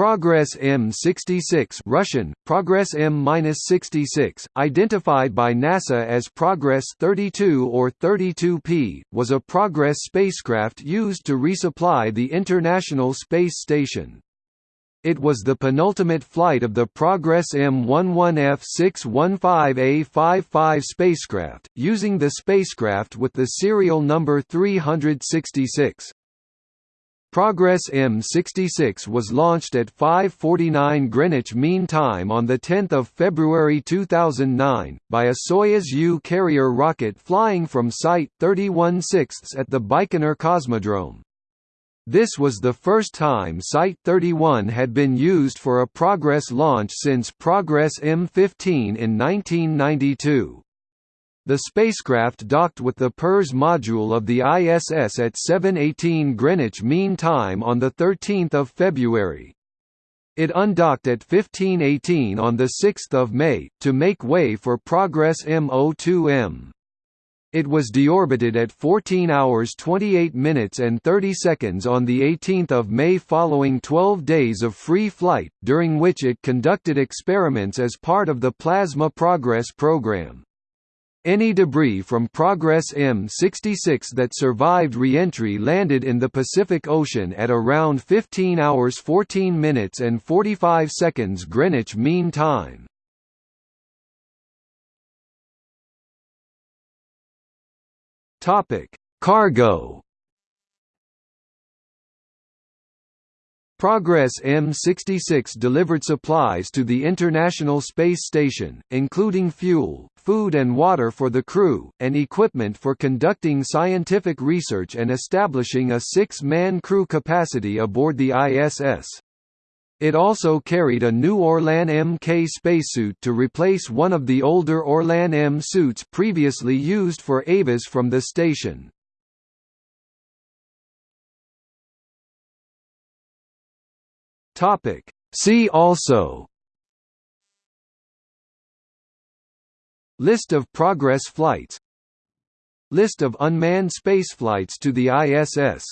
Progress M66 Russian, Progress M-66, identified by NASA as Progress 32 or 32P, was a Progress spacecraft used to resupply the International Space Station. It was the penultimate flight of the Progress M11F615A55 spacecraft, using the spacecraft with the serial number 366. Progress M66 was launched at 5:49 Greenwich Mean Time on the 10th of February 2009 by a Soyuz U carrier rocket flying from Site 31 at the Baikonur Cosmodrome. This was the first time Site 31 had been used for a Progress launch since Progress M15 in 1992. The spacecraft docked with the Pirs module of the ISS at 7:18 Greenwich Mean Time on the 13th of February. It undocked at 15:18 on the 6th of May to make way for Progress M02M. It was deorbited at 14 hours 28 minutes and 30 seconds on 18 May following 12 days of free flight, during which it conducted experiments as part of the Plasma Progress program. Any debris from Progress M66 that survived re-entry landed in the Pacific Ocean at around 15 hours 14 minutes and 45 seconds Greenwich Mean Time. Cargo. Progress M66 delivered supplies to the International Space Station, including fuel, food and water for the crew, and equipment for conducting scientific research and establishing a six-man crew capacity aboard the ISS. It also carried a new Orlan Mk spacesuit to replace one of the older Orlan M suits previously used for EVAs from the station. See also List of Progress flights List of unmanned spaceflights to the ISS